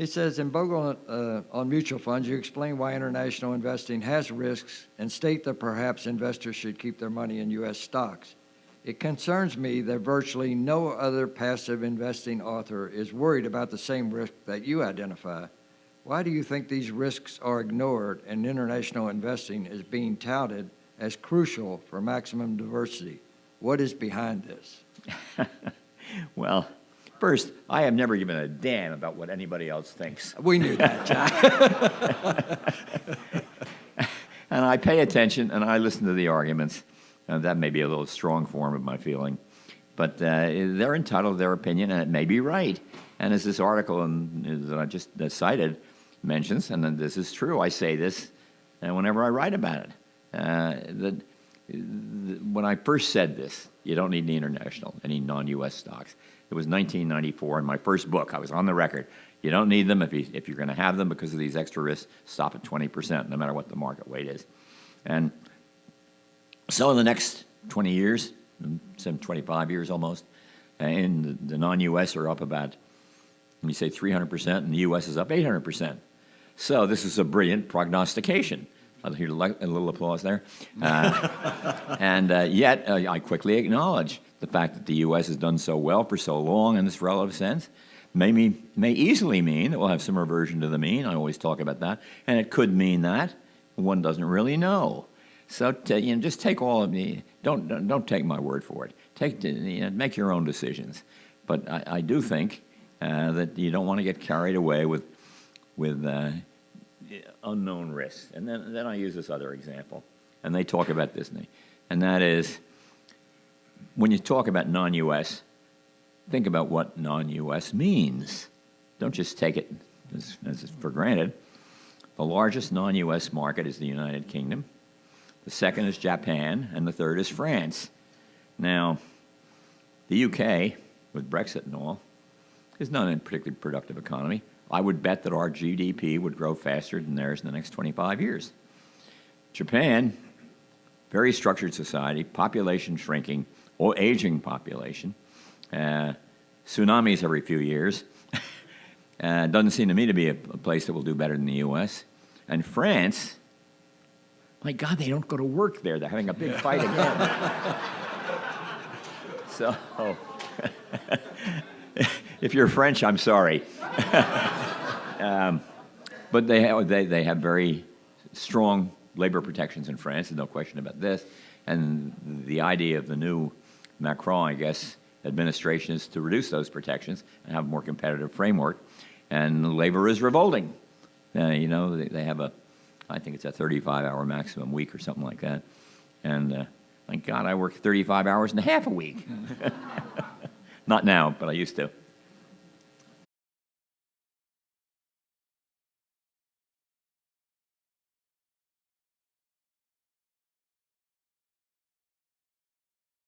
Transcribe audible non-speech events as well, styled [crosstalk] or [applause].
He says, in Bogle uh, on mutual funds, you explain why international investing has risks and state that perhaps investors should keep their money in U.S. stocks. It concerns me that virtually no other passive investing author is worried about the same risk that you identify. Why do you think these risks are ignored and international investing is being touted as crucial for maximum diversity? What is behind this? [laughs] Well, first, I have never given a damn about what anybody else thinks. [laughs] We knew that, John. [laughs] And I pay attention and I listen to the arguments. And that may be a little strong form of my feeling. But uh, they're entitled to their opinion, and it may be right. And as this article in, that I just uh, cited mentions, and this is true, I say this uh, whenever I write about it. Uh, that when I first said this, you don't need any international, any non-U.S. stocks. It was 1994 in my first book. I was on the record. You don't need them if, you, if you're going to have them because of these extra risks. Stop at 20%, no matter what the market weight is. And so in the next 20 years, some 25 years almost, and the, non-U.S. are up about, let me say 300%, and the U.S. is up 800%. So this is a brilliant prognostication. I'll hear a little applause there. Uh, and uh, yet, uh, I quickly acknowledge the fact that the U.S. has done so well for so long in this relative sense may, mean, may easily mean that we'll have some reversion to the mean. I always talk about that. And it could mean that. One doesn't really know. So you know, just take all of the, don't, don't, don't take my word for it. Take, you know, make your own decisions. But I, I do think uh, that you don't want to get carried away with, with uh, unknown risks. And then, then I use this other example, and they talk about Disney. And that is, when you talk about non-U.S., think about what non-U.S. means. Don't just take it as, as for granted. The largest non-U.S. market is the United Kingdom. The second is Japan, and the third is France. Now, the UK, with Brexit and all, is not a particularly productive economy. I would bet that our GDP would grow faster than theirs in the next 25 years. Japan, very structured society, population shrinking, or aging population, uh, tsunamis every few years. [laughs] uh, doesn't seem to me to be a, a place that will do better than the U.S. And France, my God, they don't go to work there. They're having a big [laughs] fight again. [laughs] so, if you're French, I'm sorry. [laughs] um, but they have, they, they have very strong labor protections in France, there's no question about this. And the idea of the new Macron, I guess, administration is to reduce those protections and have a more competitive framework. And labor is revolting. Uh, you know, they, they, have a, I think it's a 35-hour maximum week or something like that. And uh, thank God I work 35 hours and a half a week. [laughs] Not now, but I used to.